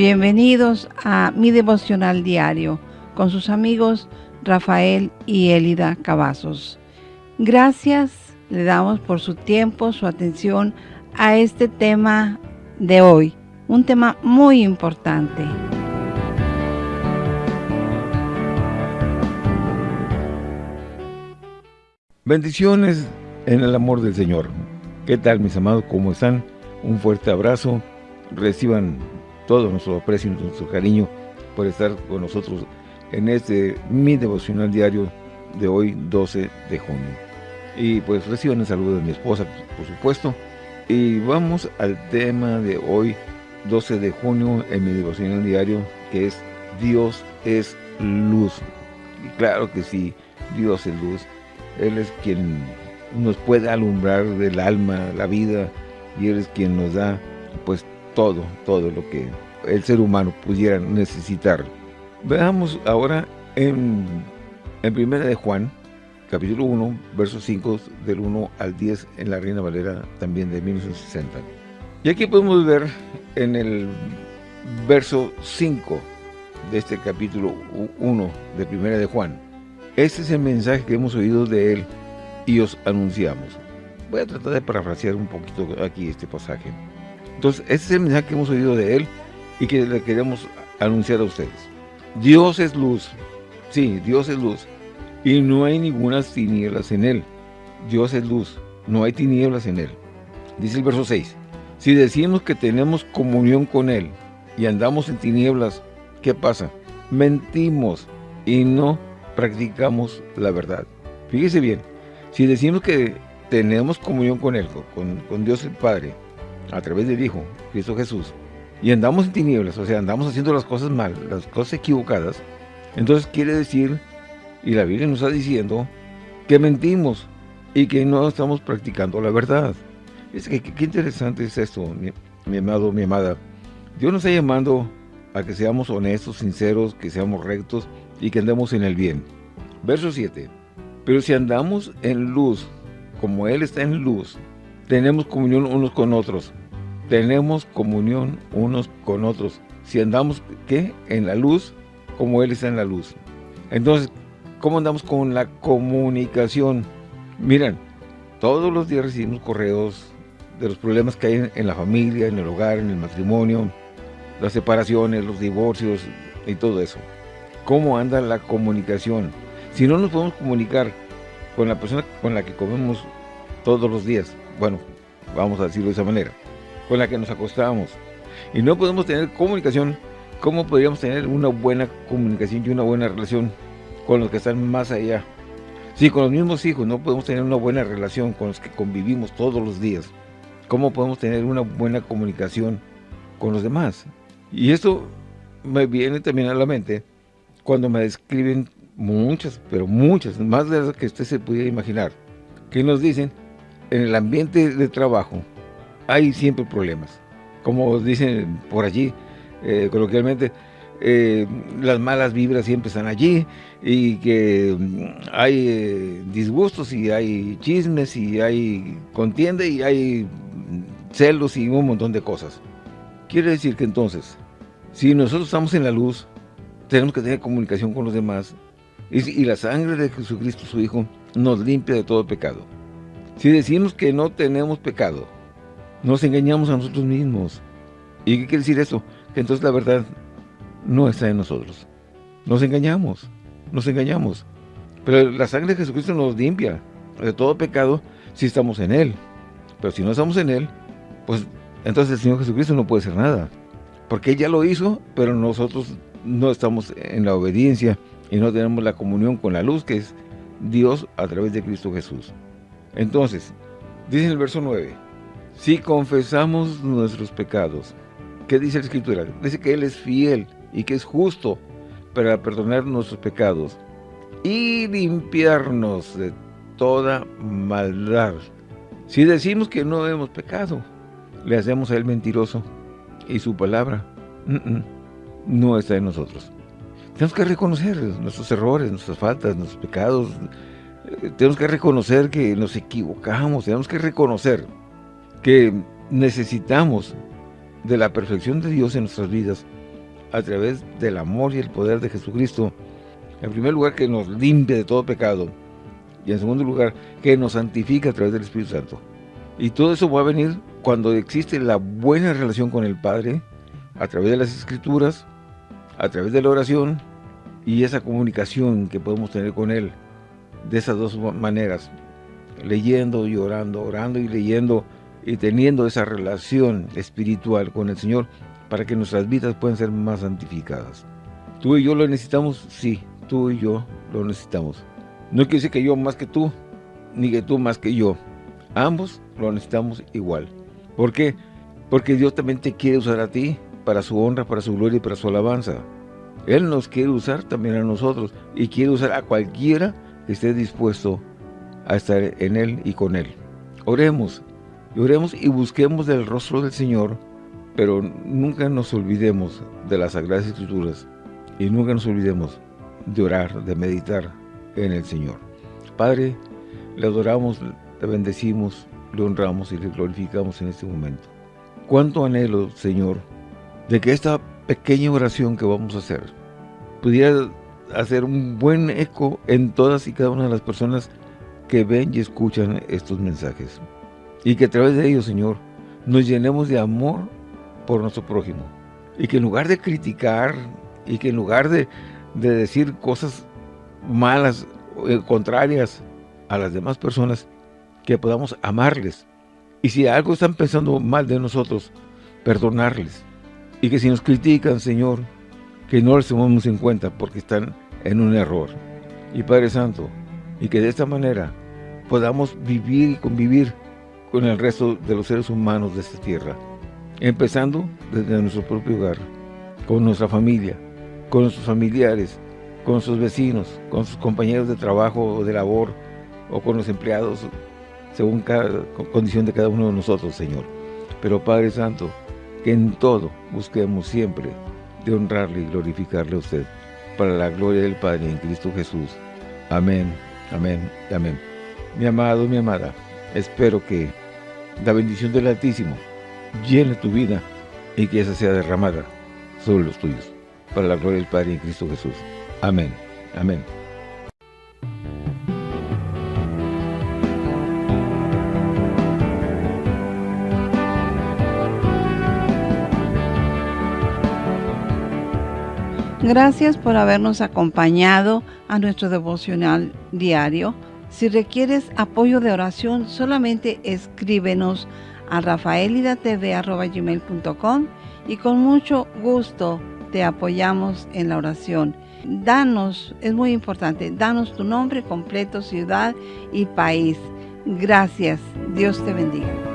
Bienvenidos a mi devocional diario con sus amigos Rafael y Elida Cavazos. Gracias le damos por su tiempo, su atención a este tema de hoy, un tema muy importante. Bendiciones en el amor del Señor. ¿Qué tal mis amados? ¿Cómo están? Un fuerte abrazo. Reciban todo nuestro aprecio y nuestro cariño por estar con nosotros en este mi devocional diario de hoy 12 de junio. Y pues reciban el saludo de mi esposa, por supuesto. Y vamos al tema de hoy 12 de junio en mi devocional diario que es Dios es luz. Y claro que sí, Dios es luz. Él es quien nos puede alumbrar del alma, la vida, y Él es quien nos da pues todo, todo lo que el ser humano pudiera necesitar. Veamos ahora en, en Primera de Juan, capítulo 1, versos 5 del 1 al 10 en la Reina Valera también de 1960. Y aquí podemos ver en el verso 5 de este capítulo 1 de Primera de Juan. Este es el mensaje que hemos oído de él y os anunciamos. Voy a tratar de parafrasear un poquito aquí este pasaje. Entonces, este es el mensaje que hemos oído de Él y que le queremos anunciar a ustedes. Dios es luz. Sí, Dios es luz. Y no hay ninguna tinieblas en Él. Dios es luz. No hay tinieblas en Él. Dice el verso 6. Si decimos que tenemos comunión con Él y andamos en tinieblas, ¿qué pasa? Mentimos y no practicamos la verdad. Fíjese bien, si decimos que tenemos comunión con Él, con Dios el Padre, a través del Hijo, Cristo Jesús, y andamos en tinieblas, o sea, andamos haciendo las cosas mal, las cosas equivocadas, entonces quiere decir, y la Biblia nos está diciendo, que mentimos y que no estamos practicando la verdad. Es que qué interesante es esto, mi, mi amado, mi amada. Dios nos está llamando a que seamos honestos, sinceros, que seamos rectos y que andemos en el bien. Verso 7. Pero si andamos en luz, como Él está en luz, tenemos comunión unos con otros. Tenemos comunión unos con otros. Si andamos, ¿qué? En la luz, como Él está en la luz. Entonces, ¿cómo andamos con la comunicación? Miren, todos los días recibimos correos de los problemas que hay en la familia, en el hogar, en el matrimonio, las separaciones, los divorcios y todo eso. ¿Cómo anda la comunicación? Si no nos podemos comunicar con la persona con la que comemos todos los días, bueno, vamos a decirlo de esa manera, con la que nos acostamos, y no podemos tener comunicación, ¿cómo podríamos tener una buena comunicación y una buena relación con los que están más allá? Si con los mismos hijos no podemos tener una buena relación con los que convivimos todos los días, ¿cómo podemos tener una buena comunicación con los demás? Y esto me viene también a la mente cuando me describen muchas, pero muchas, más de las que usted se pudiera imaginar, que nos dicen en el ambiente de trabajo hay siempre problemas. Como dicen por allí, eh, coloquialmente, eh, las malas vibras siempre están allí y que mm, hay eh, disgustos y hay chismes y hay contienda y hay celos y un montón de cosas. Quiere decir que entonces, si nosotros estamos en la luz, tenemos que tener comunicación con los demás y la sangre de Jesucristo, su Hijo, nos limpia de todo pecado. Si decimos que no tenemos pecado, nos engañamos a nosotros mismos. ¿Y qué quiere decir eso? Que entonces la verdad no está en nosotros. Nos engañamos, nos engañamos. Pero la sangre de Jesucristo nos limpia de todo pecado si estamos en Él. Pero si no estamos en Él, pues entonces el Señor Jesucristo no puede hacer nada. Porque Él ya lo hizo, pero nosotros no estamos en la obediencia y no tenemos la comunión con la luz que es Dios a través de Cristo Jesús. Entonces, dice en el verso 9, si confesamos nuestros pecados, ¿qué dice la Escritura? Dice que Él es fiel y que es justo para perdonar nuestros pecados y limpiarnos de toda maldad. Si decimos que no hemos pecado, le hacemos a Él mentiroso y su palabra no está en nosotros. Tenemos que reconocer nuestros errores, nuestras faltas, nuestros pecados, tenemos que reconocer que nos equivocamos, tenemos que reconocer que necesitamos de la perfección de Dios en nuestras vidas a través del amor y el poder de Jesucristo. En primer lugar, que nos limpie de todo pecado. Y en segundo lugar, que nos santifique a través del Espíritu Santo. Y todo eso va a venir cuando existe la buena relación con el Padre, a través de las Escrituras, a través de la oración, y esa comunicación que podemos tener con Él, de esas dos maneras, leyendo y orando, orando y leyendo, y teniendo esa relación espiritual con el Señor, para que nuestras vidas puedan ser más santificadas. ¿Tú y yo lo necesitamos? Sí, tú y yo lo necesitamos. No quiere decir que yo más que tú, ni que tú más que yo. Ambos lo necesitamos igual. ¿Por qué? Porque Dios también te quiere usar a ti para su honra, para su gloria y para su alabanza. Él nos quiere usar también a nosotros y quiere usar a cualquiera esté dispuesto a estar en Él y con Él. Oremos, oremos y busquemos del rostro del Señor, pero nunca nos olvidemos de las Sagradas Escrituras y nunca nos olvidemos de orar, de meditar en el Señor. Padre, le adoramos, le bendecimos, le honramos y le glorificamos en este momento. Cuánto anhelo, Señor, de que esta pequeña oración que vamos a hacer pudiera hacer un buen eco en todas y cada una de las personas que ven y escuchan estos mensajes. Y que a través de ellos, Señor, nos llenemos de amor por nuestro prójimo. Y que en lugar de criticar y que en lugar de, de decir cosas malas, eh, contrarias a las demás personas, que podamos amarles. Y si algo están pensando mal de nosotros, perdonarles. Y que si nos critican, Señor, que no les tomemos en cuenta porque están en un error. Y Padre Santo, y que de esta manera podamos vivir y convivir con el resto de los seres humanos de esta tierra. Empezando desde nuestro propio hogar, con nuestra familia, con nuestros familiares, con sus vecinos, con sus compañeros de trabajo o de labor, o con los empleados, según cada condición de cada uno de nosotros, Señor. Pero Padre Santo, que en todo busquemos siempre de honrarle y glorificarle a usted, para la gloria del Padre en Cristo Jesús. Amén, amén, amén. Mi amado, mi amada, espero que la bendición del Altísimo llene tu vida y que esa sea derramada sobre los tuyos, para la gloria del Padre en Cristo Jesús. Amén. Amén. Gracias por habernos acompañado a nuestro devocional diario. Si requieres apoyo de oración, solamente escríbenos a rafaelidatv.com y con mucho gusto te apoyamos en la oración. Danos, es muy importante, danos tu nombre completo, ciudad y país. Gracias. Dios te bendiga.